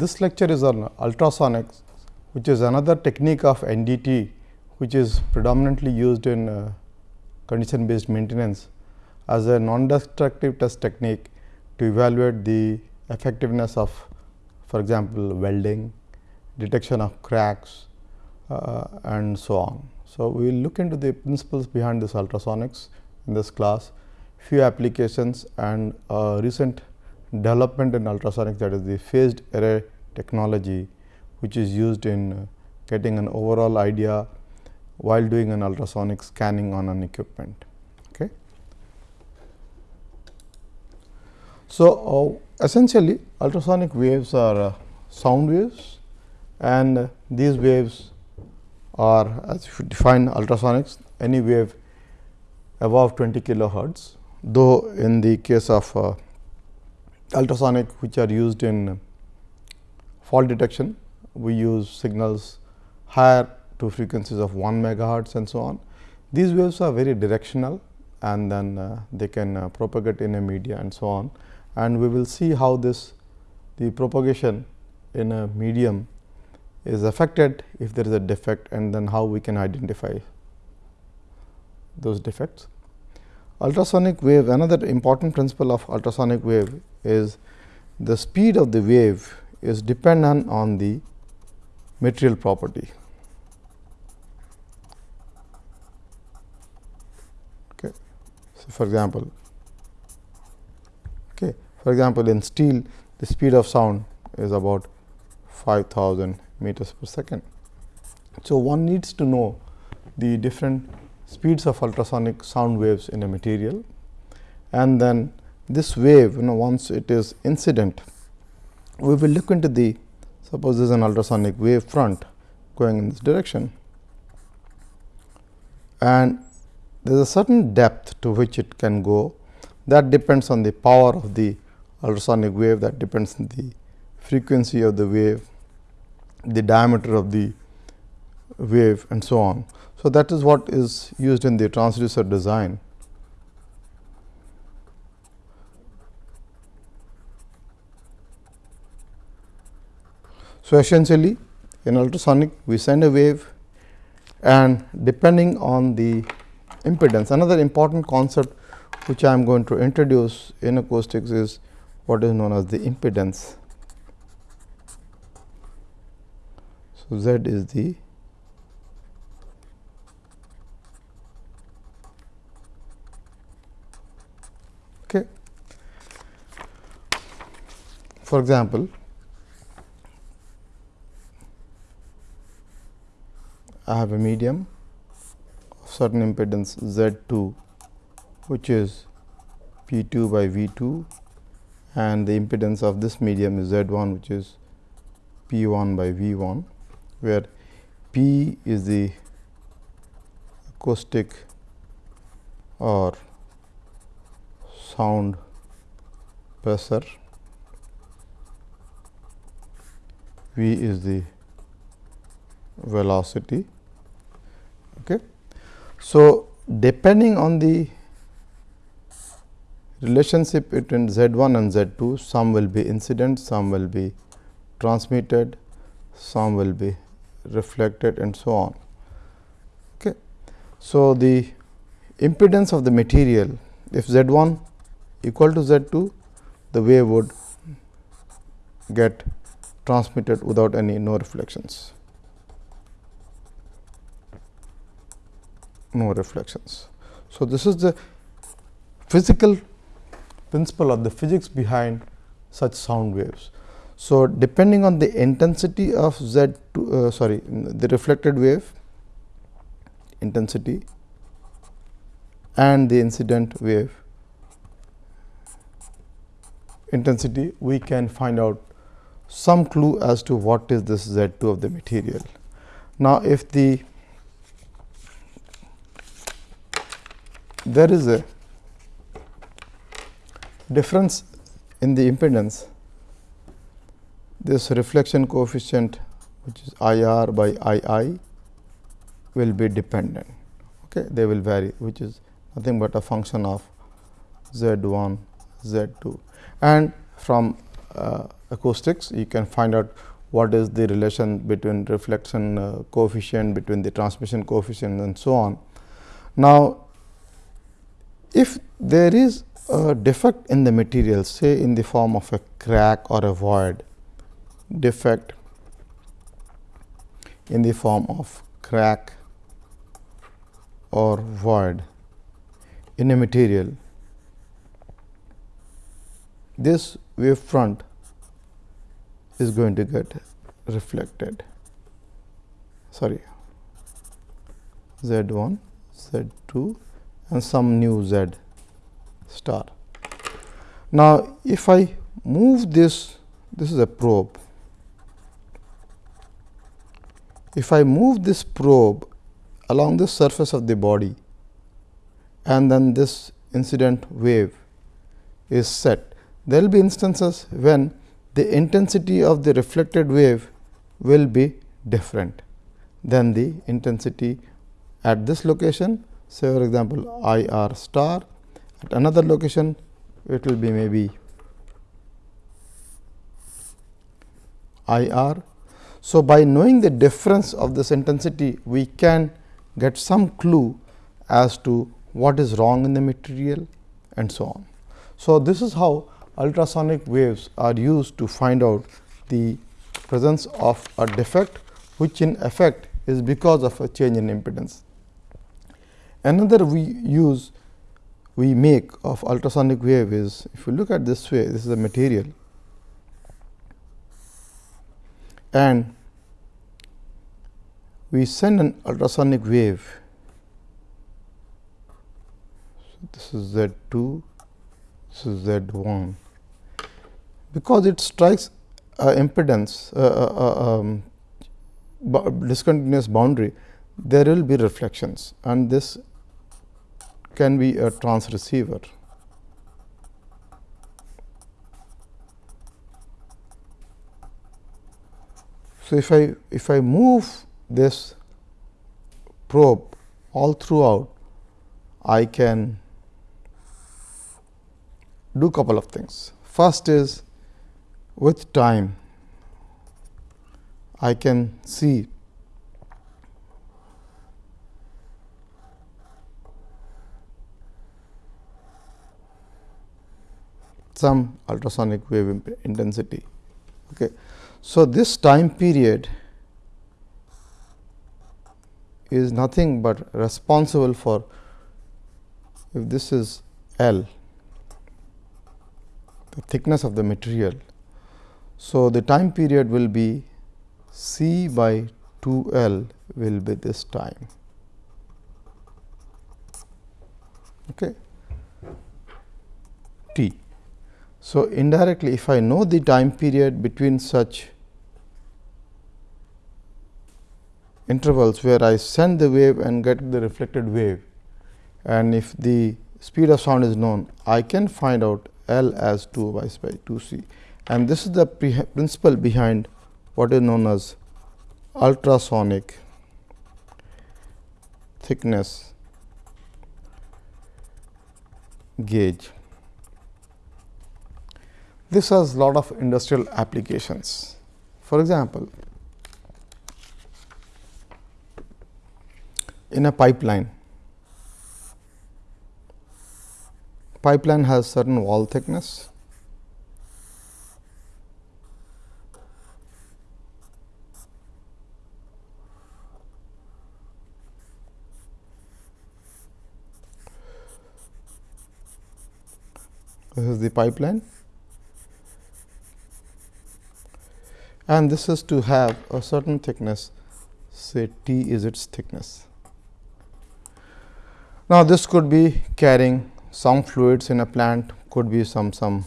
this lecture is on ultrasonics which is another technique of NDT which is predominantly used in uh, condition based maintenance as a non destructive test technique to evaluate the effectiveness of for example, welding, detection of cracks uh, and so on. So, we will look into the principles behind this ultrasonics in this class, few applications and recent development in ultrasonics that is the phased array technology which is used in uh, getting an overall idea while doing an ultrasonic scanning on an equipment. Okay. So, uh, essentially ultrasonic waves are uh, sound waves and uh, these waves are as you define ultrasonics any wave above 20 kilohertz though in the case of uh, ultrasonic which are used in fault detection we use signals higher to frequencies of 1 megahertz and so on. These waves are very directional and then uh, they can uh, propagate in a media and so on and we will see how this the propagation in a medium is affected if there is a defect and then how we can identify those defects. Ultrasonic wave another important principle of ultrasonic wave is the speed of the wave is dependent on the material property. Okay. So, for example, okay. for example, in steel the speed of sound is about 5000 meters per second. So, one needs to know the different speeds of ultrasonic sound waves in a material. And then this wave you know once it is incident we will look into the suppose this is an ultrasonic wave front going in this direction. And there is a certain depth to which it can go. That depends on the power of the ultrasonic wave that depends on the frequency of the wave the diameter of the wave and so on. So, that is what is used in the transducer design. So, essentially in ultrasonic we send a wave and depending on the impedance another important concept which I am going to introduce in acoustics is what is known as the impedance. So, Z is the okay. For example, I have a medium of certain impedance Z 2 which is P 2 by V 2 and the impedance of this medium is Z 1 which is P 1 by V 1 where P is the acoustic or sound pressure, V is the velocity. Okay. So, depending on the relationship between Z 1 and Z 2, some will be incident, some will be transmitted, some will be reflected and so on. Okay. So, the impedance of the material if Z 1 equal to Z 2 the wave would get transmitted without any no reflections. No reflections. So, this is the physical principle of the physics behind such sound waves. So, depending on the intensity of Z 2 uh, sorry the reflected wave intensity and the incident wave intensity we can find out some clue as to what is this Z 2 of the material. Now, if the there is a difference in the impedance this reflection coefficient which is I r by I i will be dependent. Okay. They will vary which is nothing but a function of z 1 z 2 and from uh, acoustics, you can find out what is the relation between reflection uh, coefficient, between the transmission coefficient and so on. Now, if there is a defect in the material say in the form of a crack or a void, defect in the form of crack or void in a material, this wave front is going to get reflected. Sorry. Z 1 z 2 and some new z star. Now, if I move this this is a probe. If I move this probe along the surface of the body and then this incident wave is set, there will be instances when the intensity of the reflected wave will be different than the intensity at this location say for example, I r star at another location it will be maybe I r. So, by knowing the difference of this intensity we can get some clue as to what is wrong in the material and so on. So, this is how ultrasonic waves are used to find out the presence of a defect which in effect is because of a change in impedance. Another we use we make of ultrasonic wave is if you look at this way this is a material and we send an ultrasonic wave. So, this is Z 2, this is Z 1 because it strikes uh, impedance um, discontinuous boundary there will be reflections and this can be a transreceiver. So, if I if I move this probe all throughout, I can do couple of things. First is with time I can see some ultrasonic wave intensity. Okay. So, this time period is nothing but responsible for if this is L the thickness of the material so, the time period will be C by 2 L will be this time. Okay. T. So, indirectly if I know the time period between such intervals where I send the wave and get the reflected wave and if the speed of sound is known, I can find out L as 2 by 2 C and this is the principle behind what is known as ultrasonic thickness gauge. This has lot of industrial applications. For example, in a pipeline, pipeline has certain wall thickness this is the pipeline. And this is to have a certain thickness. Say T is its thickness. Now, this could be carrying some fluids in a plant. Could be some some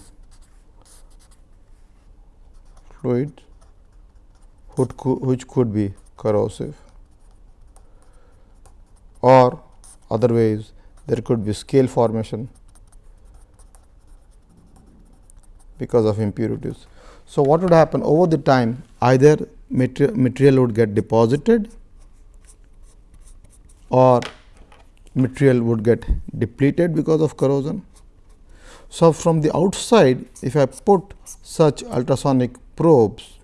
fluid which could be corrosive. Or other ways there could be scale formation because of impurities. So, what would happen over the time either material, material would get deposited or material would get depleted because of corrosion. So, from the outside if I put such ultrasonic probes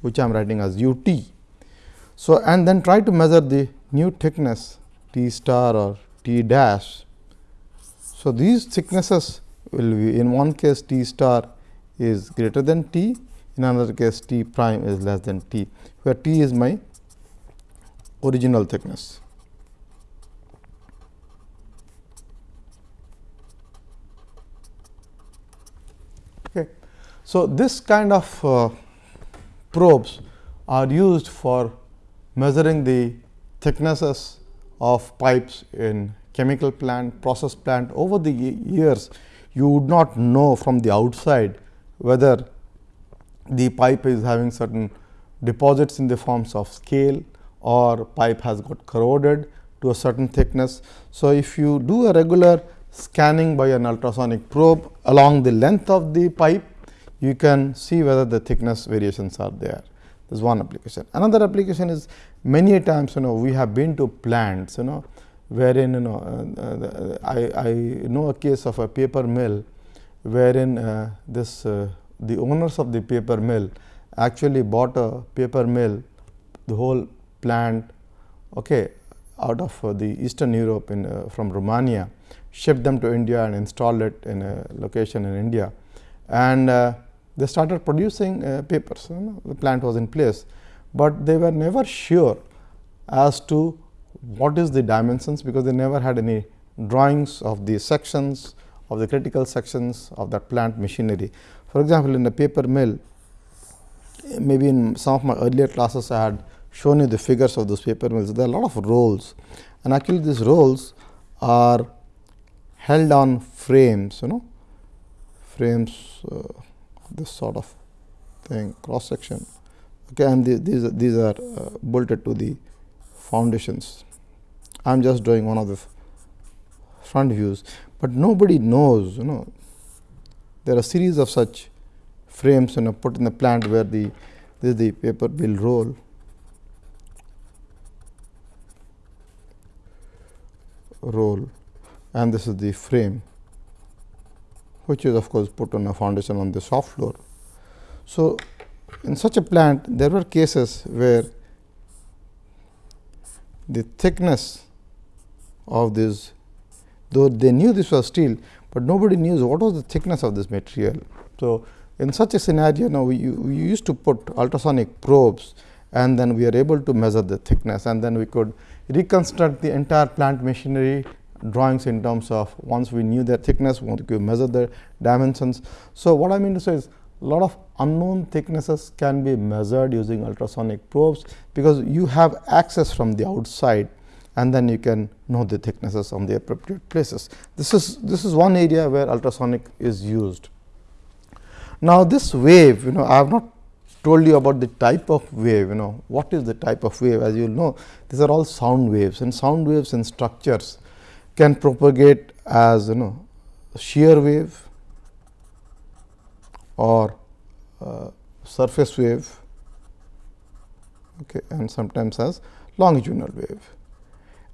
which I am writing as u t. So, and then try to measure the new thickness t star or t dash. So, these thicknesses will be in one case t star is greater than t, in another case t prime is less than t, where t is my original thickness. Okay. So, this kind of uh, probes are used for measuring the thicknesses of pipes in chemical plant, process plant over the years you would not know from the outside whether the pipe is having certain deposits in the forms of scale or pipe has got corroded to a certain thickness. So, if you do a regular scanning by an ultrasonic probe along the length of the pipe, you can see whether the thickness variations are there. This is one application. Another application is many times you know we have been to plants you know wherein you know uh, uh, I, I know a case of a paper mill wherein uh, this uh, the owners of the paper mill actually bought a paper mill the whole plant okay, out of uh, the eastern Europe in uh, from Romania shipped them to India and installed it in a location in India. And they started producing papers you know, the plant was in place, but they were never sure as to what is the dimensions because they never had any drawings of the sections of the critical sections of that plant machinery. For example, in the paper mill maybe in some of my earlier classes I had shown you the figures of those paper mills. There are a lot of rolls and actually these rolls are held on frames you know frames uh, this sort of thing cross section okay and the, these these are uh, bolted to the foundations I am just drawing one of the front views, but nobody knows you know. There are series of such frames you know put in the plant where the this the paper will roll. Roll. And this is the frame which is of course put on a foundation on the soft floor. So, in such a plant there were cases where the thickness of this though they knew this was steel, but nobody knew what was the thickness of this material. So, in such a scenario now we, we used to put ultrasonic probes and then we are able to measure the thickness and then we could reconstruct the entire plant machinery drawings in terms of once we knew their thickness, we could measure the dimensions. So, what I mean to say is a lot of unknown thicknesses can be measured using ultrasonic probes, because you have access from the outside and then you can know the thicknesses on the appropriate places. This is this is one area where ultrasonic is used. Now, this wave you know I have not told you about the type of wave you know what is the type of wave as you know these are all sound waves and sound waves and structures can propagate as you know shear wave or uh, surface wave okay, and sometimes as longitudinal wave.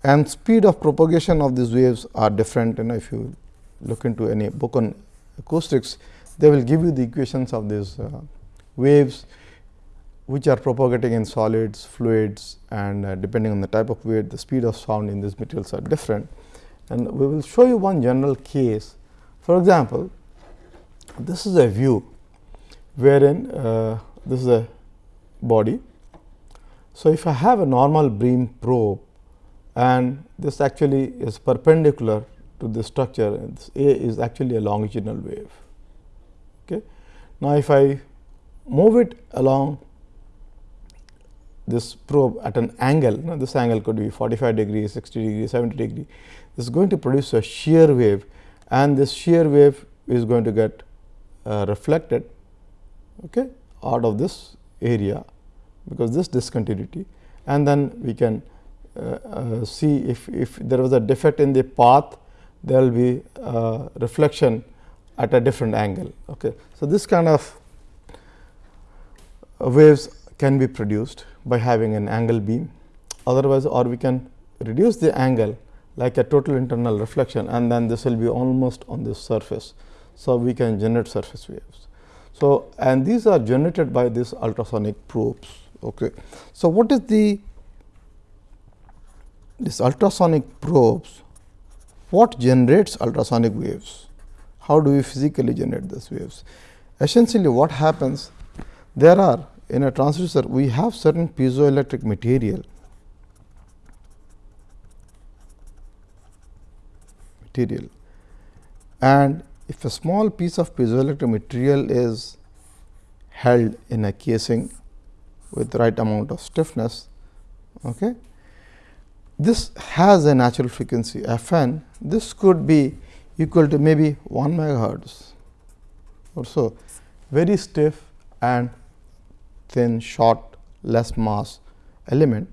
And speed of propagation of these waves are different. You know, if you look into any book on acoustics, they will give you the equations of these uh, waves which are propagating in solids, fluids and uh, depending on the type of wave, the speed of sound in these materials are different. And we will show you one general case. For example, this is a view wherein uh, this is a body. So, if I have a normal beam probe and this actually is perpendicular to the structure, this A is actually a longitudinal wave. Okay. Now, if I move it along this probe at an angle, know, this angle could be 45 degree, 60 degree, 70 degree, this is going to produce a shear wave and this shear wave is going to get uh, reflected okay, out of this area because this discontinuity and then we can see if, if there was a defect in the path there will be uh, reflection at a different angle. Okay. So, this kind of waves can be produced by having an angle beam otherwise or we can reduce the angle like a total internal reflection and then this will be almost on this surface. So, we can generate surface waves. So, and these are generated by these ultrasonic probes. Okay. So, what is the this ultrasonic probes what generates ultrasonic waves? How do we physically generate these waves? Essentially what happens there are in a transducer we have certain piezoelectric material material and if a small piece of piezoelectric material is held in a casing with the right amount of stiffness okay, this has a natural frequency f n. This could be equal to maybe 1 megahertz or so, very stiff and thin, short, less mass element.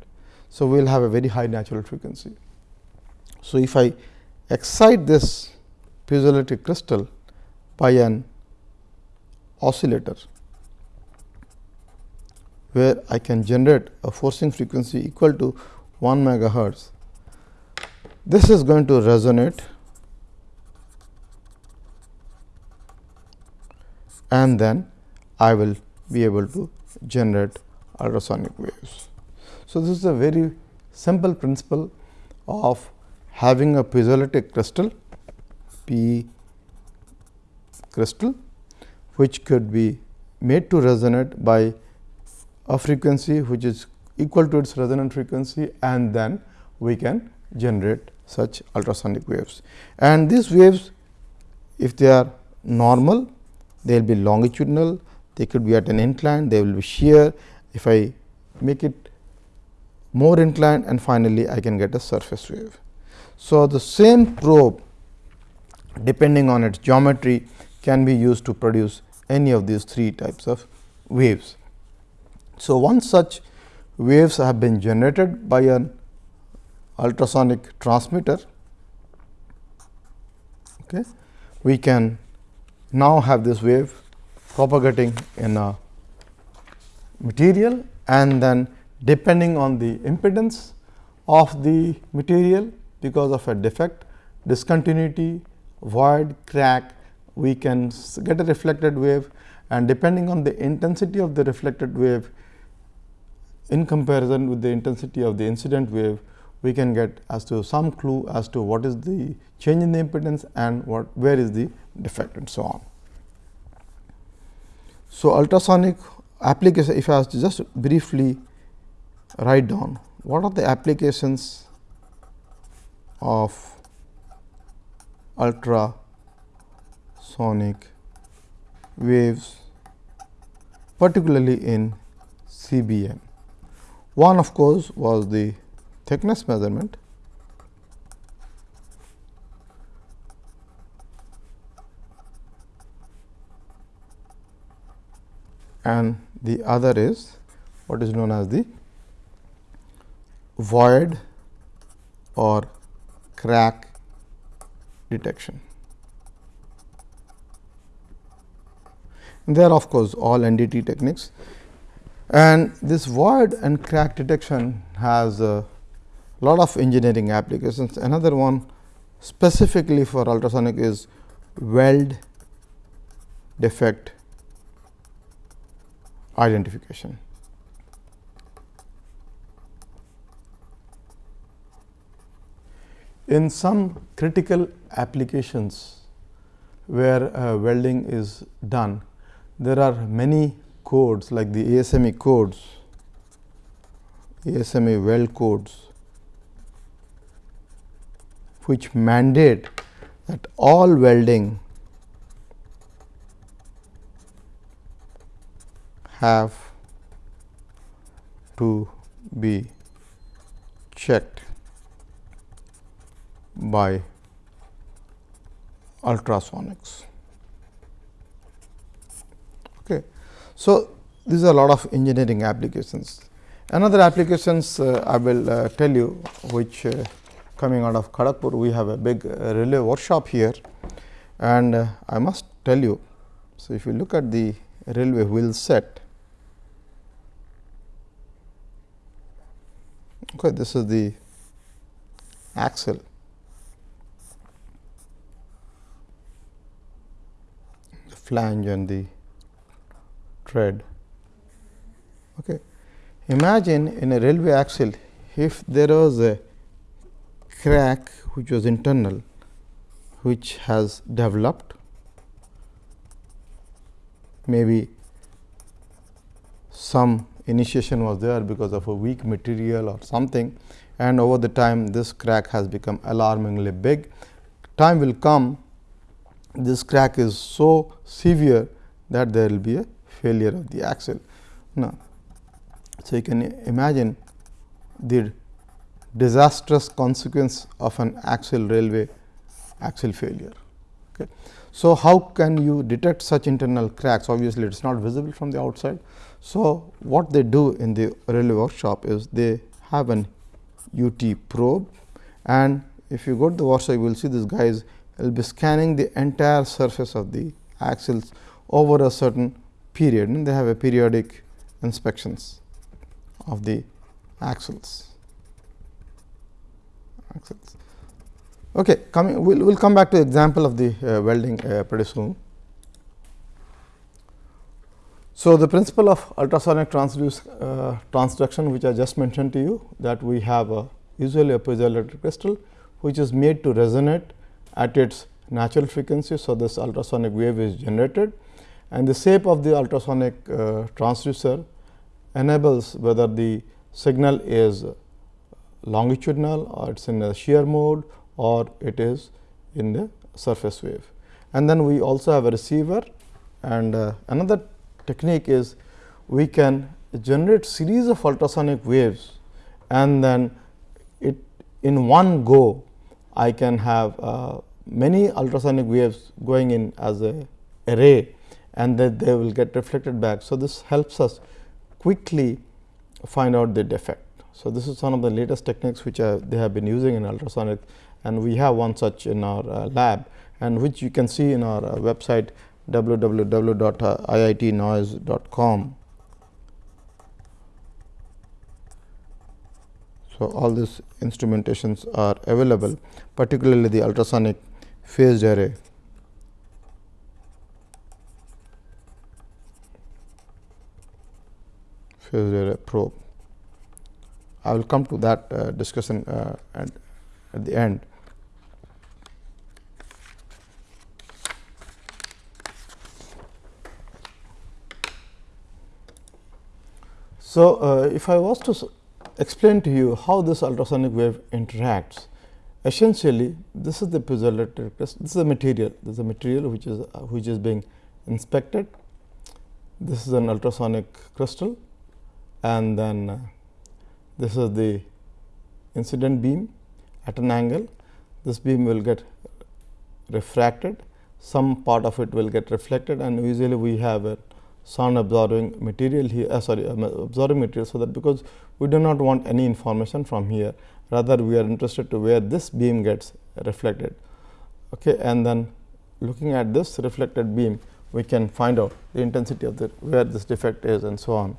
So, we will have a very high natural frequency. So, if I excite this piezoelectric crystal by an oscillator, where I can generate a forcing frequency equal to 1 megahertz. This is going to resonate and then I will be able to generate ultrasonic waves. So, this is a very simple principle of having a piezoelectric crystal P crystal which could be made to resonate by a frequency which is equal to its resonant frequency and then we can generate such ultrasonic waves. And these waves if they are normal they will be longitudinal, they could be at an incline, they will be shear. If I make it more inclined and finally, I can get a surface wave. So, the same probe depending on its geometry can be used to produce any of these three types of waves. So, one such waves have been generated by an ultrasonic transmitter. Okay. We can now have this wave propagating in a material and then depending on the impedance of the material because of a defect, discontinuity, void, crack, we can get a reflected wave and depending on the intensity of the reflected wave, in comparison with the intensity of the incident wave, we can get as to some clue as to what is the change in the impedance and what where is the defect and so on. So, ultrasonic application if I was to just briefly write down what are the applications of ultrasonic waves particularly in CBM. One of course, was the thickness measurement and the other is what is known as the void or crack detection. There are of course, all NDT techniques and this void and crack detection has a lot of engineering applications. Another one specifically for ultrasonic is weld defect identification. In some critical applications where uh, welding is done, there are many codes like the ASME codes, ASME weld codes, which mandate that all welding have to be checked by ultrasonics. So, these are a lot of engineering applications. Another applications uh, I will uh, tell you which uh, coming out of Kharagpur we have a big uh, relay workshop here and uh, I must tell you. So, if you look at the railway wheel set okay, this is the axle the flange and the tread. Okay. Imagine in a railway axle if there was a crack which was internal which has developed maybe some initiation was there because of a weak material or something and over the time this crack has become alarmingly big. Time will come this crack is so severe that there will be a failure of the axle. Now, so you can imagine the disastrous consequence of an axial railway axle failure. Okay. So, how can you detect such internal cracks? Obviously, it is not visible from the outside. So, what they do in the railway workshop is they have an UT probe and if you go to the workshop you will see this guys will be scanning the entire surface of the axles over a certain period and they have a periodic inspections of the axles. axles. Okay, coming we will we'll come back to the example of the uh, welding uh, pretty soon. So, the principle of ultrasonic transduce, uh, transduction which I just mentioned to you that we have a usually a piezoelectric crystal which is made to resonate at its natural frequency. So, this ultrasonic wave is generated and the shape of the ultrasonic uh, transducer enables whether the signal is longitudinal or it is in a shear mode or it is in the surface wave. And then we also have a receiver and uh, another technique is we can generate series of ultrasonic waves and then it in one go I can have uh, many ultrasonic waves going in as a array and that they will get reflected back. So, this helps us quickly find out the defect. So, this is one of the latest techniques which they have been using in ultrasonic and we have one such in our uh, lab and which you can see in our uh, website www.iitnoise.com. So, all these instrumentations are available particularly the ultrasonic phased array. phased array probe. I will come to that uh, discussion uh, at, at the end. So, uh, if I was to explain to you how this ultrasonic wave interacts, essentially this is the piezoelectric this is a material, this is a material which is uh, which is being inspected. This is an ultrasonic crystal and then uh, this is the incident beam at an angle. This beam will get refracted, some part of it will get reflected and usually we have a sound absorbing material here uh, sorry um, absorbing material. So, that because we do not want any information from here rather we are interested to where this beam gets reflected okay. and then looking at this reflected beam we can find out the intensity of the where this defect is and so on.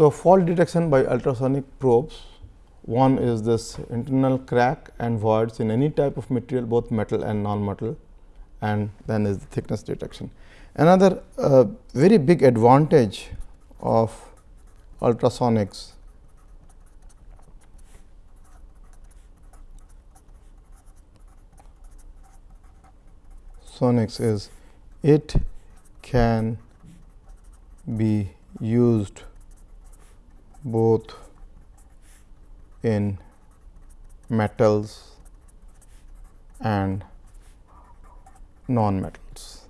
So, fault detection by ultrasonic probes one is this internal crack and voids in any type of material both metal and non-metal and then is the thickness detection. Another uh, very big advantage of ultrasonics sonics is it can be used both in metals and non-metals.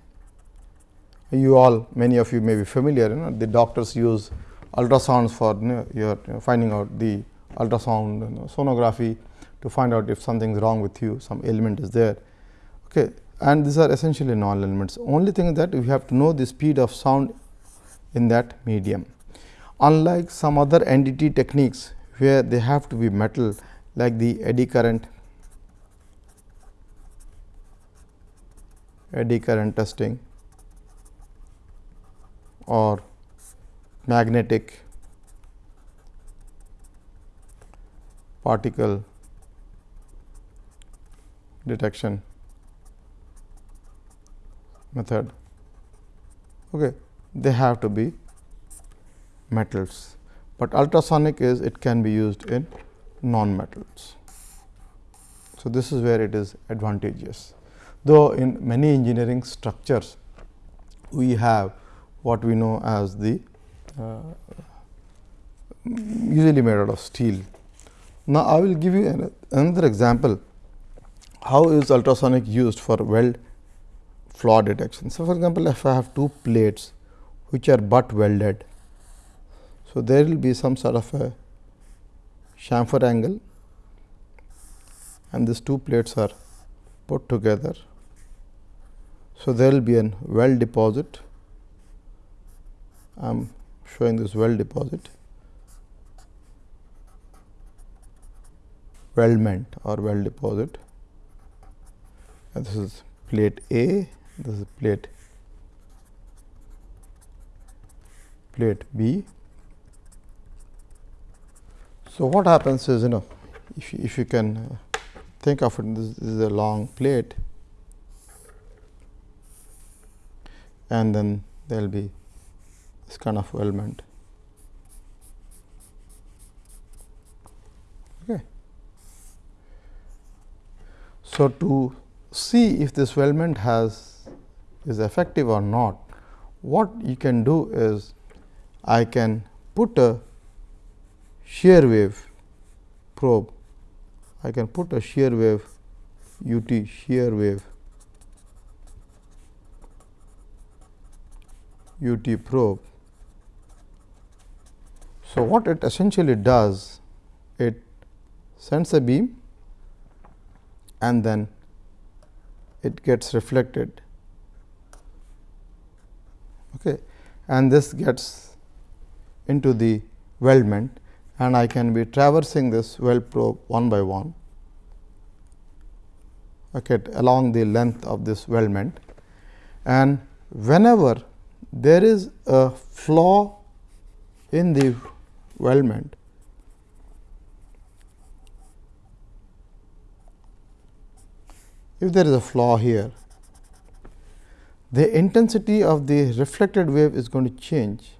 You all many of you may be familiar you know the doctors use ultrasounds for you know, your you know, finding out the ultrasound you know, sonography to find out if something is wrong with you some element is there. Okay. And these are essentially non elements only thing that we have to know the speed of sound in that medium. Unlike some other NDT techniques where they have to be metal like the eddy current eddy current testing or magnetic particle detection. method okay, they have to be metals, but ultrasonic is it can be used in non metals. So, this is where it is advantageous, though in many engineering structures we have what we know as the uh, usually made out of steel. Now, I will give you another example how is ultrasonic used for weld flaw detection. So, for example, if I have two plates which are butt welded, so there will be some sort of a chamfer angle and these two plates are put together. So, there will be an weld deposit. I am showing this weld deposit, weldment or weld deposit. And this is plate A, this is plate plate B. So, what happens is you know if you, if you can uh, think of it this, is a long plate and then there will be this kind of weldment. Okay. So, to see if this weldment has is effective or not, what you can do is I can put a shear wave probe, I can put a shear wave UT shear wave UT probe. So, what it essentially does, it sends a beam and then it gets reflected okay. and this gets into the weldment and I can be traversing this weld probe one by one okay, along the length of this weldment and whenever there is a flaw in the weldment if there is a flaw here, the intensity of the reflected wave is going to change.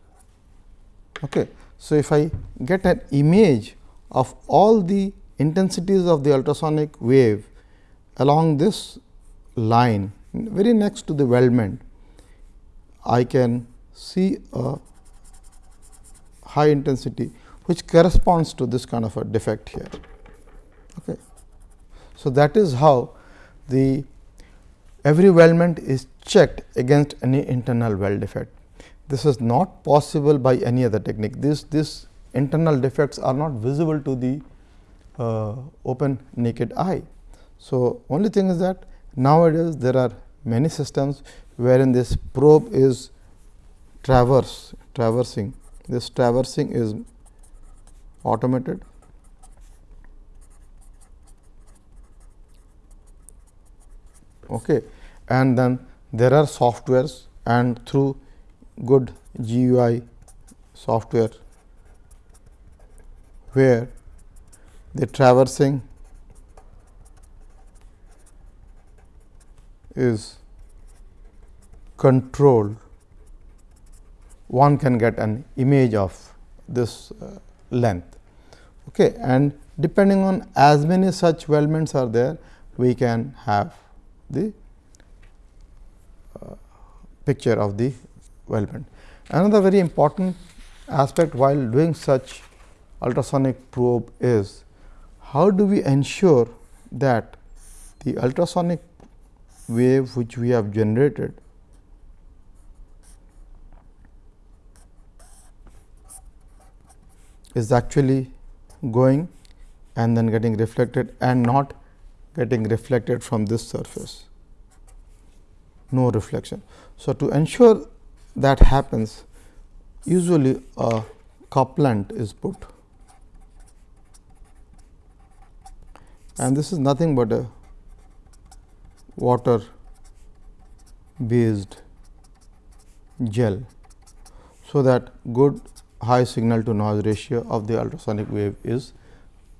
Okay. So, if I get an image of all the intensities of the ultrasonic wave along this line very next to the weldment, I can see a high intensity which corresponds to this kind of a defect here. Okay. So, that is how the every weldment is checked against any internal weld defect. This is not possible by any other technique. This, this internal defects are not visible to the uh, open naked eye. So, only thing is that nowadays there are many systems wherein this probe is traverse traversing this traversing is automated okay. and then there are softwares and through good GUI software where the traversing is controlled, one can get an image of this uh, length. Okay. And depending on as many such weldments are there, we can have the uh, picture of the weldment. Another very important aspect while doing such ultrasonic probe is how do we ensure that the ultrasonic wave which we have generated is actually going and then getting reflected and not getting reflected from this surface, no reflection. So, to ensure that happens usually a couplant is put and this is nothing but a water based gel. So, that good high signal to noise ratio of the ultrasonic wave is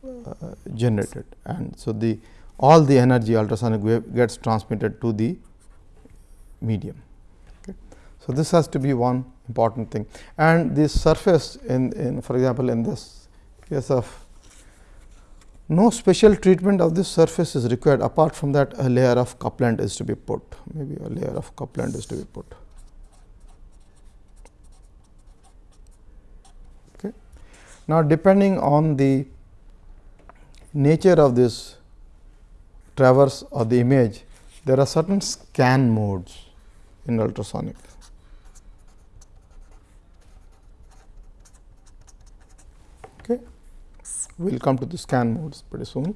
uh, generated and so the all the energy ultrasonic wave gets transmitted to the medium. So, this has to be one important thing and this surface in, in for example, in this case of no special treatment of this surface is required apart from that a layer of couplant is to be put maybe a layer of couplant is to be put. Okay. Now, depending on the nature of this traverse or the image there are certain scan modes in ultrasonic. Okay. We will come to the scan modes pretty soon.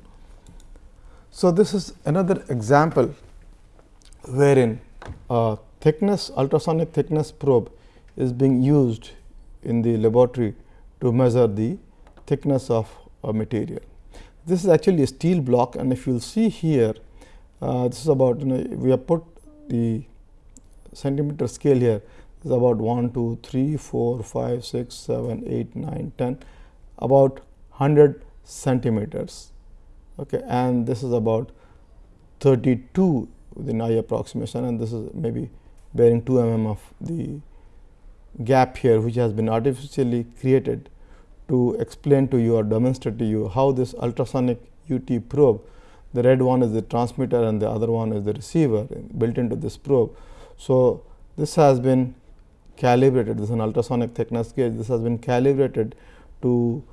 So, this is another example wherein a thickness ultrasonic thickness probe is being used in the laboratory to measure the thickness of a material. This is actually a steel block and if you will see here uh, this is about you know we have put the centimeter scale here is about 1, 2, 3, 4, 5, 6, 7, 8, 9, 10 about 100 centimeters. Okay, and this is about 32 within eye approximation and this is maybe bearing 2 mm of the gap here which has been artificially created to explain to you or demonstrate to you how this ultrasonic UT probe the red one is the transmitter and the other one is the receiver built into this probe. So, this has been calibrated. This is an ultrasonic thickness gauge. This has been calibrated to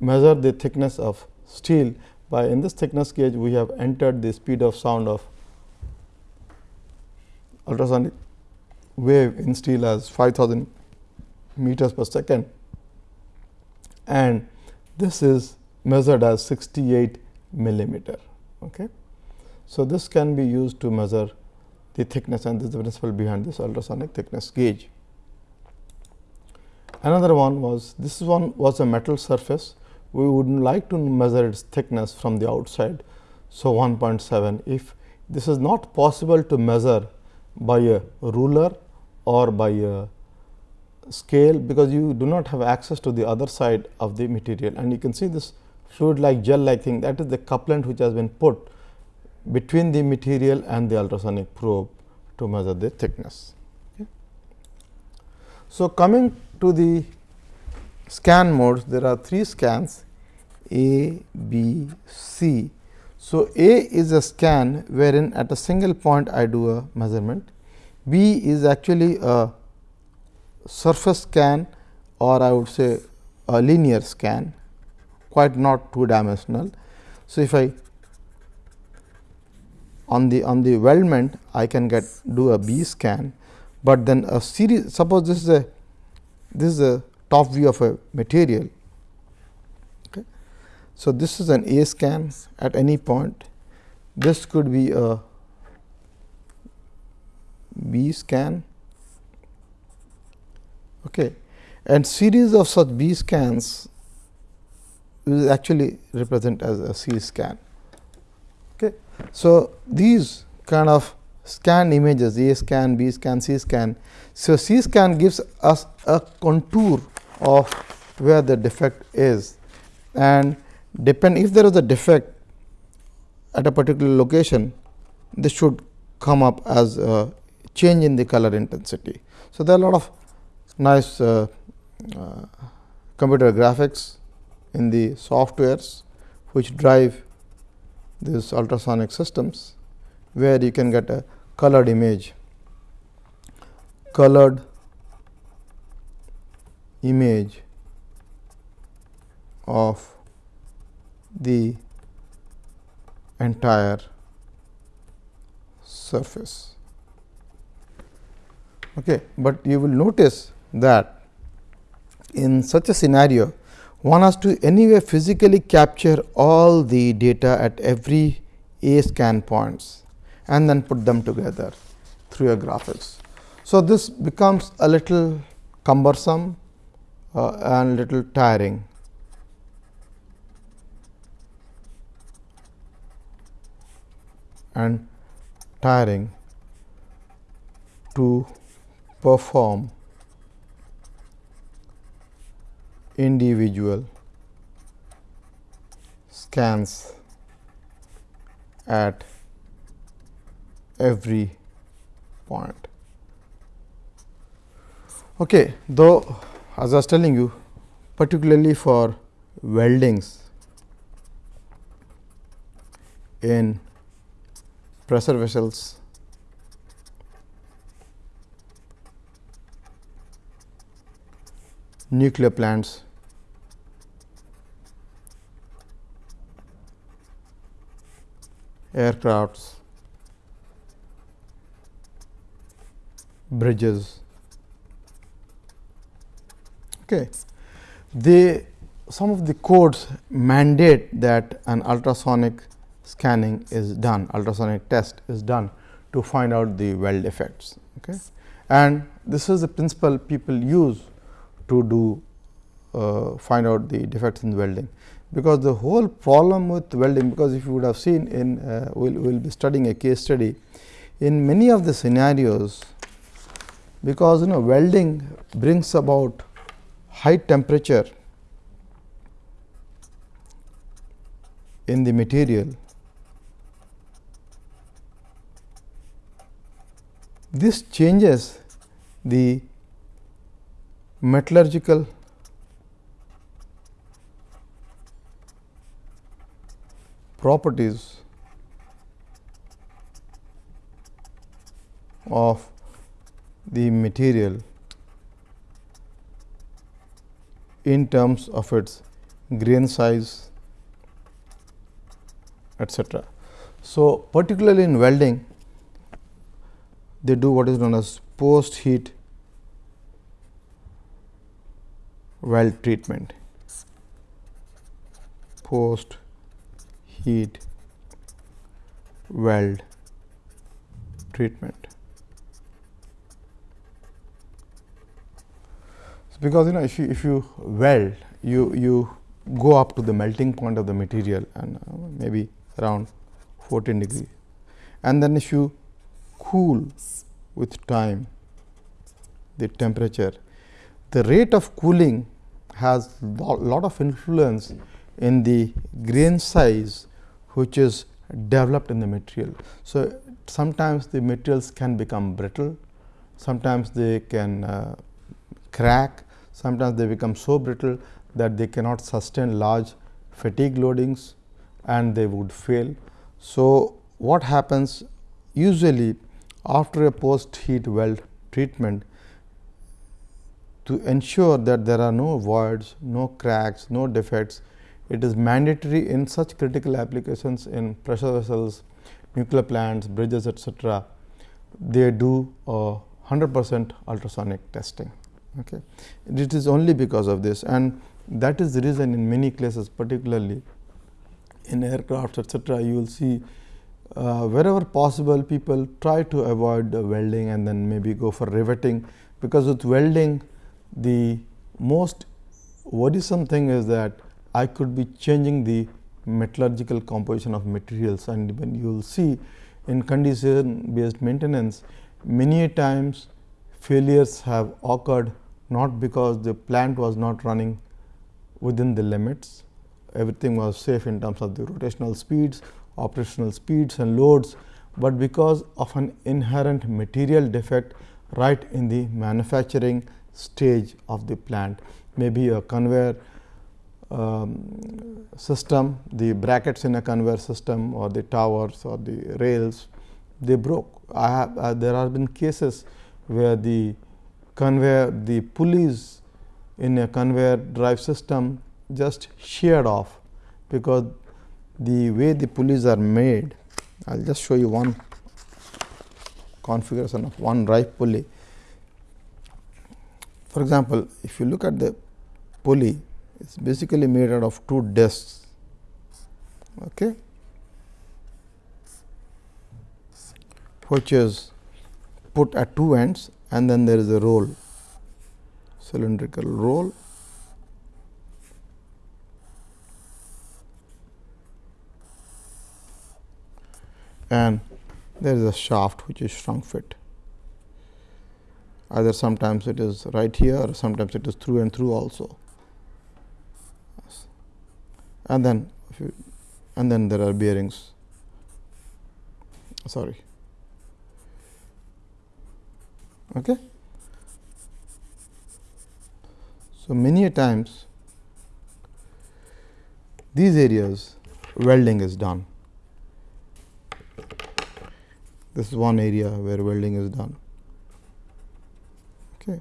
measure the thickness of steel by in this thickness gauge we have entered the speed of sound of ultrasonic wave in steel as 5000 meters per second and this is measured as 68 millimeter. Okay. So, this can be used to measure the thickness and this is the principle behind this ultrasonic thickness gauge. Another one was this one was a metal surface we would like to measure its thickness from the outside. So, 1.7 if this is not possible to measure by a ruler or by a scale because you do not have access to the other side of the material and you can see this fluid like gel like thing that is the couplant which has been put between the material and the ultrasonic probe to measure the thickness. Okay. So, coming to the scan modes there are three scans A, B, C. So, A is a scan wherein at a single point I do a measurement. B is actually a surface scan or I would say a linear scan quite not two dimensional. So, if I on the on the weldment I can get do a B scan, but then a series suppose this is a this is a top view of a material. Okay. So, this is an A scan at any point this could be a B scan okay. and series of such B scans will actually represent as a C scan. Okay. So, these kind of scan images A scan, B scan, C scan. So, C scan gives us a contour of where the defect is and depend if there is a defect at a particular location this should come up as a change in the color intensity. So, there are a lot of nice uh, uh, computer graphics in the softwares which drive these ultrasonic systems, where you can get a colored image, colored image of the entire surface. Okay, but you will notice that in such a scenario one has to anyway physically capture all the data at every A scan points and then put them together through a graphics. So, this becomes a little cumbersome uh, and little tiring. and tiring to perform individual scans at every point. Okay, though as I was telling you particularly for weldings in pressure vessels nuclear plants aircrafts bridges okay they some of the codes mandate that an ultrasonic scanning is done ultrasonic test is done to find out the weld defects okay? And this is the principle people use to do uh, find out the defects in welding. Because the whole problem with welding because if you would have seen in uh, we will we'll be studying a case study in many of the scenarios because you know welding brings about high temperature in the material. This changes the metallurgical properties of the material in terms of its grain size etc. So, particularly in welding they do what is known as post heat weld treatment post heat weld treatment. Because you know if you if you weld you you go up to the melting point of the material and uh, maybe around 14 degree and then if you cool with time the temperature the rate of cooling has a lot of influence in the grain size which is developed in the material. So, sometimes the materials can become brittle, sometimes they can uh, crack, sometimes they become so brittle that they cannot sustain large fatigue loadings and they would fail. So, what happens usually after a post heat weld treatment to ensure that there are no voids, no cracks, no defects, it is mandatory in such critical applications in pressure vessels, nuclear plants, bridges etc. They do 100 percent ultrasonic testing. Okay. It is only because of this and that is the reason in many cases particularly in aircraft etc. you will see uh, wherever possible people try to avoid welding and then maybe go for riveting because with welding the most worrisome thing is that I could be changing the metallurgical composition of materials and when you will see in condition based maintenance many times failures have occurred not because the plant was not running within the limits everything was safe in terms of the rotational speeds operational speeds and loads, but because of an inherent material defect right in the manufacturing stage of the plant. Maybe a conveyor um, system, the brackets in a conveyor system or the towers or the rails, they broke. I have uh, there have been cases where the conveyor, the pulleys in a conveyor drive system just sheared off, because the way the pulleys are made. I will just show you one configuration of one drive pulley. For example, if you look at the pulley, it is basically made out of two discs. Okay, which is put at two ends and then there is a roll. Cylindrical roll. And there is a shaft which is shrunk fit. Either sometimes it is right here or sometimes it is through and through also. And then and then there are bearings. Sorry Okay. So, many times these areas welding is done. This is one area where welding is done. Okay.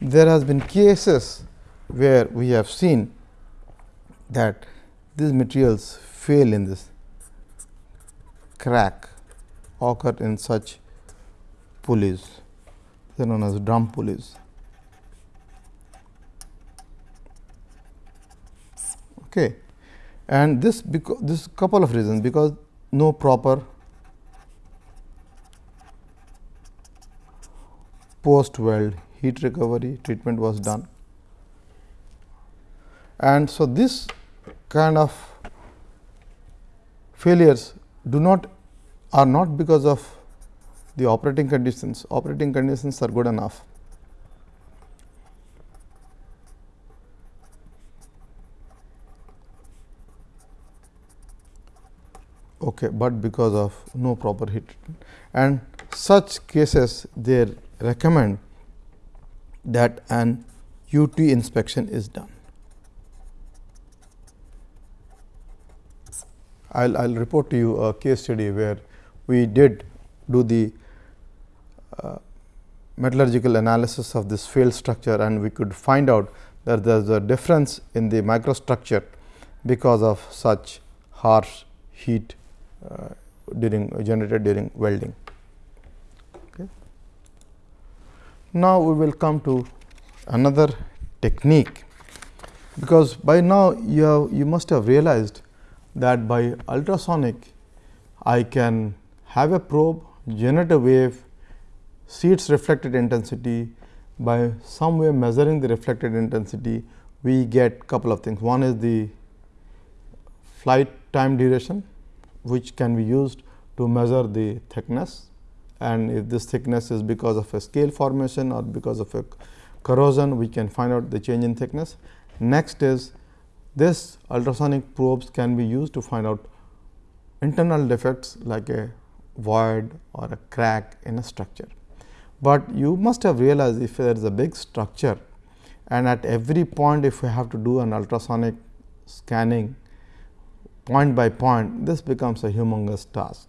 There has been cases where we have seen that these materials fail in this crack occur in such pulleys they are known as drum pulleys. Okay. And this because this couple of reasons because no proper post weld heat recovery treatment was done. And so, this kind of failures do not are not because of the operating conditions, operating conditions are good enough. Okay, but because of no proper heat and such cases they recommend that an UT inspection is done. I will report to you a case study where we did do the uh, metallurgical analysis of this failed structure and we could find out that there is a difference in the microstructure because of such harsh heat uh, during generated during welding. Okay. Now, we will come to another technique because by now you have you must have realized that by ultrasonic I can have a probe generate a wave see its reflected intensity. By some way measuring the reflected intensity we get couple of things. One is the flight time duration which can be used to measure the thickness. And if this thickness is because of a scale formation or because of a corrosion we can find out the change in thickness. Next is this ultrasonic probes can be used to find out internal defects like a void or a crack in a structure. But you must have realized if there is a big structure and at every point if we have to do an ultrasonic scanning point by point this becomes a humongous task.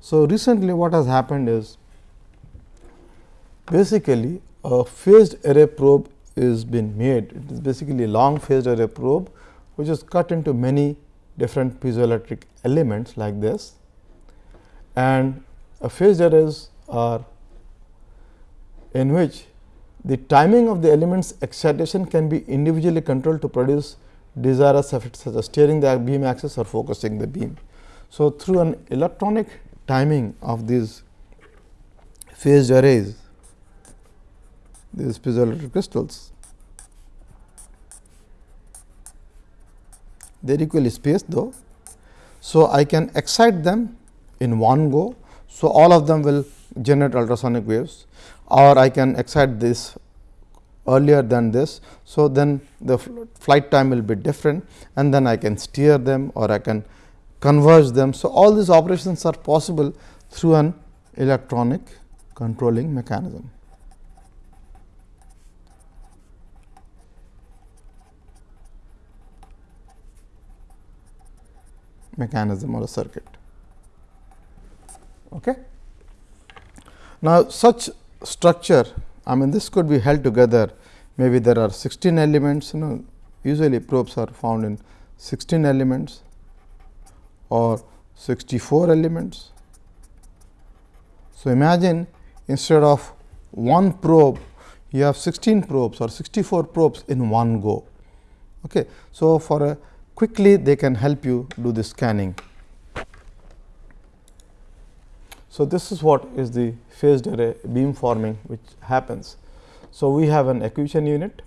So, recently what has happened is basically a phased array probe is been made it is basically a long phased array probe which is cut into many different piezoelectric elements like this and a phased arrays are in which the timing of the elements excitation can be individually controlled to produce desirous effects such as steering the beam axis or focusing the beam. So, through an electronic timing of these phased arrays, these piezoelectric crystals, they are equally spaced though. So, I can excite them in one go. So, all of them will generate ultrasonic waves or I can excite this earlier than this. So, then the flight time will be different and then I can steer them or I can converge them. So, all these operations are possible through an electronic controlling mechanism. Mechanism or a circuit. Okay. Now, such structure I mean this could be held together maybe there are 16 elements you know usually probes are found in 16 elements or 64 elements. So, imagine instead of one probe you have 16 probes or 64 probes in one go. Okay. So, for a quickly they can help you do the scanning. So, this is what is the phased array beam forming which happens. So, we have an acquisition unit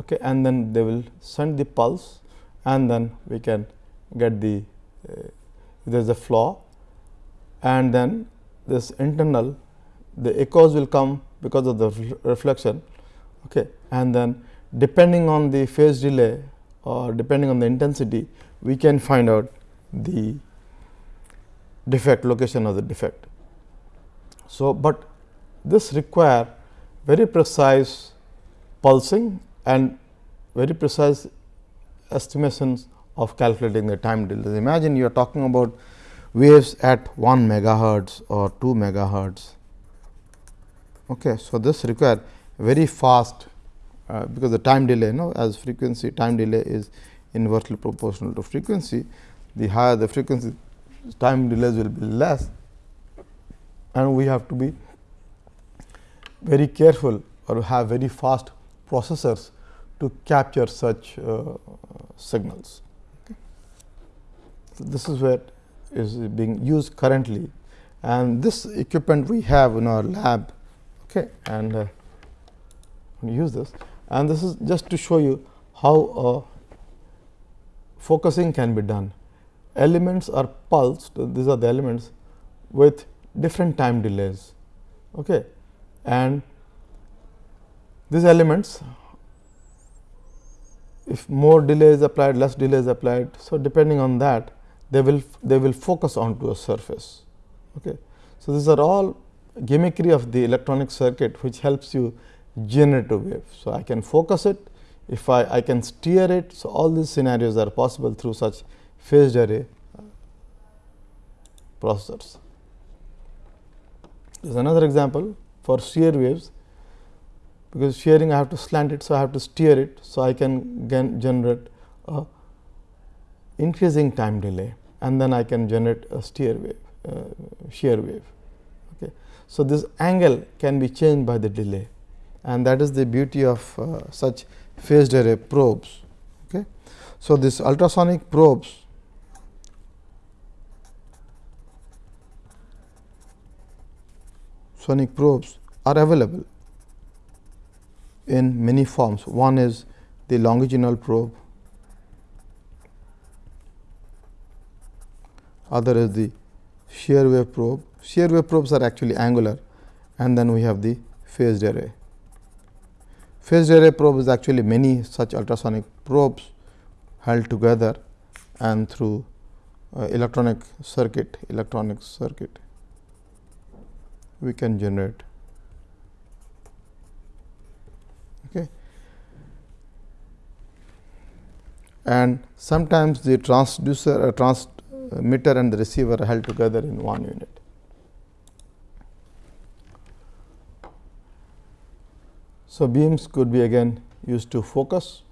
okay, and then they will send the pulse and then we can get the uh, there is a flaw and then this internal the echoes will come because of the reflection okay, and then depending on the phase delay or depending on the intensity we can find out the defect location of the defect. So, but this require very precise pulsing and very precise estimations of calculating the time delays. Imagine you are talking about waves at 1 megahertz or 2 megahertz. Okay. So, this require very fast uh, because the time delay you know as frequency time delay is inversely proportional to frequency the higher the frequency time delays will be less and we have to be very careful or have very fast processors to capture such uh, signals. So, this is where is being used currently and this equipment we have in our lab okay, and uh, use this and this is just to show you how uh, focusing can be done. Elements are pulsed these are the elements with different time delays okay. and these elements if more delay is applied less delay is applied. So, depending on that they will they will focus onto a surface. Okay. So, these are all gimmickry of the electronic circuit which helps you generate a wave. So, I can focus it if I, I can steer it. So, all these scenarios are possible through such phased array processors. There is another example for shear waves because shearing I have to slant it. So, I have to steer it. So, I can generate a increasing time delay and then I can generate a steer wave uh, shear wave. Okay. So, this angle can be changed by the delay and that is the beauty of uh, such phased array probes. Okay. So, this ultrasonic probes sonic probes are available in many forms. One is the longitudinal probe, other is the shear wave probe. Shear wave probes are actually angular and then we have the phased array. Phased array probe is actually many such ultrasonic probes held together and through uh, electronic circuit, electronic circuit we can generate. Okay. And sometimes the transducer, uh, transmitter and the receiver are held together in one unit. So, beams could be again used to focus.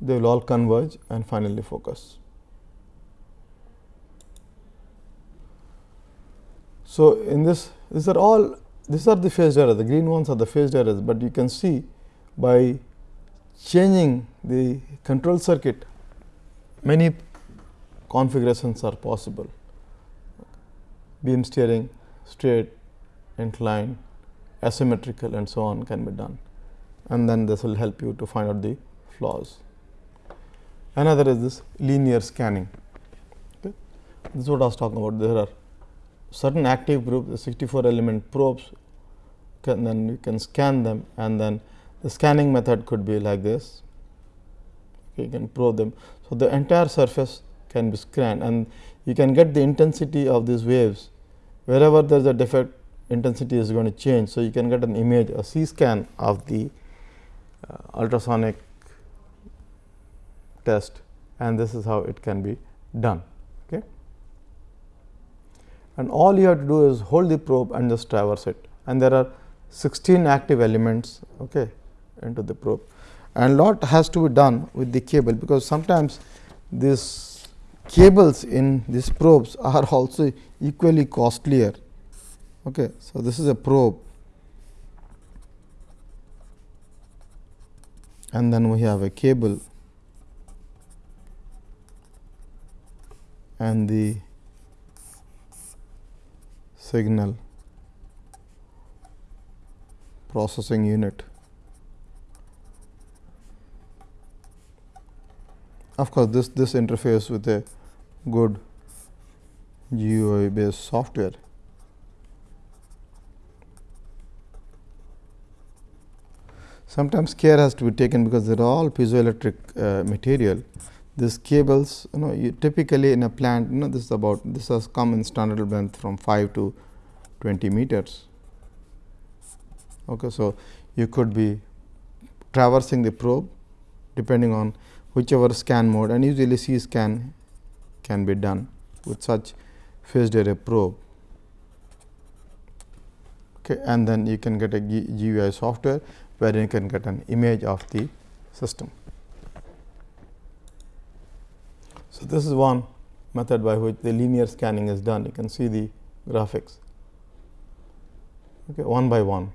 They will all converge and finally focus. So, in this these are all these are the phased arrays. The green ones are the phased arrays, but you can see by changing the control circuit many configurations are possible. Beam steering straight, inclined, asymmetrical and so on can be done and then this will help you to find out the flaws. Another is this linear scanning. Okay. This is what I was talking about. There are certain active group, the 64 element probes, can, then you can scan them and then the scanning method could be like this. Okay, you can probe them. So, the entire surface can be scanned and you can get the intensity of these waves wherever there is a defect intensity is going to change. So, you can get an image a C scan of the uh, ultrasonic test and this is how it can be done. Okay. And all you have to do is hold the probe and just traverse it and there are 16 active elements okay, into the probe and lot has to be done with the cable because sometimes this cables in these probes are also equally costlier. Okay. So, this is a probe and then we have a cable and the signal processing unit. Of course, this this interface with a good GUI based software. Sometimes care has to be taken because they are all piezoelectric uh, material. these cables you know you typically in a plant you know this is about this has come in standard length from 5 to 20 meters. Okay, so, you could be traversing the probe depending on whichever scan mode and usually C scan can be done with such phased array probe. Okay, and then you can get a GUI software where you can get an image of the system. So, this is one method by which the linear scanning is done. You can see the graphics okay, one by one.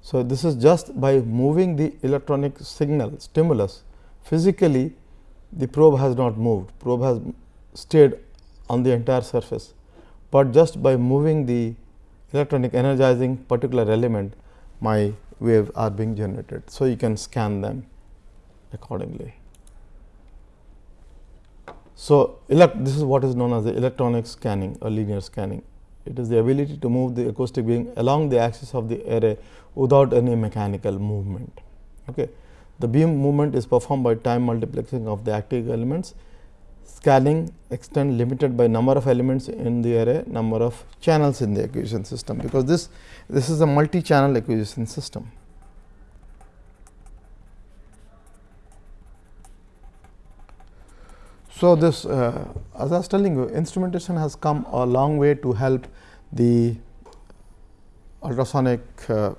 So, this is just by moving the electronic signal stimulus physically the probe has not moved, probe has stayed on the entire surface, but just by moving the electronic energizing particular element my wave are being generated. So, you can scan them accordingly. So, this is what is known as the electronic scanning or linear scanning. It is the ability to move the acoustic beam along the axis of the array without any mechanical movement. Okay. The beam movement is performed by time multiplexing of the active elements, scanning extent limited by number of elements in the array, number of channels in the acquisition system, because this, this is a multi-channel acquisition system. So, this uh, as I was telling you instrumentation has come a long way to help the ultrasonic uh,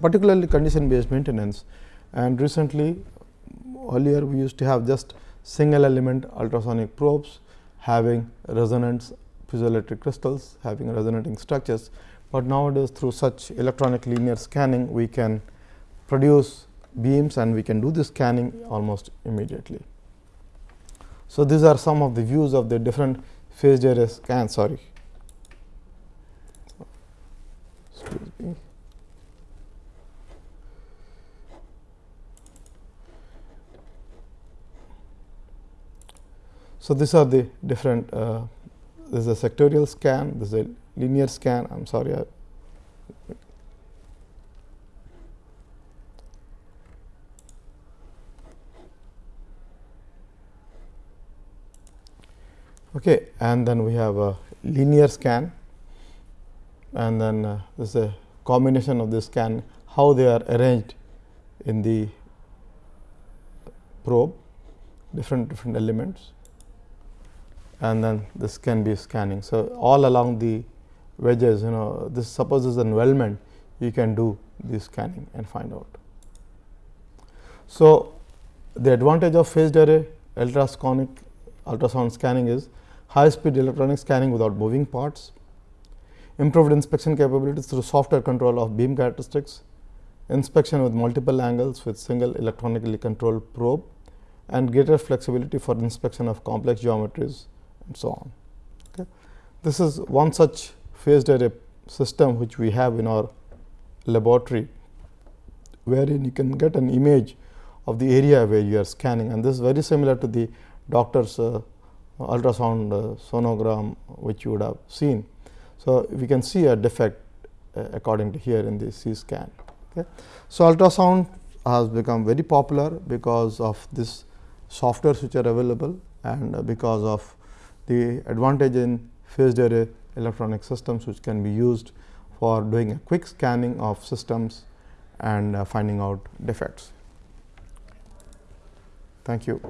particularly condition based maintenance and recently earlier we used to have just single element ultrasonic probes having resonance piezoelectric crystals having resonating structures, but nowadays through such electronic linear scanning we can produce beams and we can do the scanning almost immediately. So, these are some of the views of the different phased array scan sorry. Excuse me. So, these are the different uh, this is a sectorial scan, this is a linear scan I am sorry I Okay, and then we have a linear scan and then uh, this is a combination of the scan how they are arranged in the probe different different elements and then this can be scanning. So, all along the wedges you know this supposes an weldment you can do the scanning and find out. So, the advantage of phased array ultrasonic ultrasound scanning is high speed electronic scanning without moving parts, improved inspection capabilities through software control of beam characteristics, inspection with multiple angles with single electronically controlled probe and greater flexibility for inspection of complex geometries and so on. Okay. This is one such phased array system which we have in our laboratory, wherein you can get an image of the area where you are scanning and this is very similar to the doctor's uh, ultrasound uh, sonogram which you would have seen. So, we can see a defect uh, according to here in the C scan. Okay. So, ultrasound has become very popular because of this softwares which are available and because of the advantage in phased array electronic systems which can be used for doing a quick scanning of systems and uh, finding out defects. Thank you.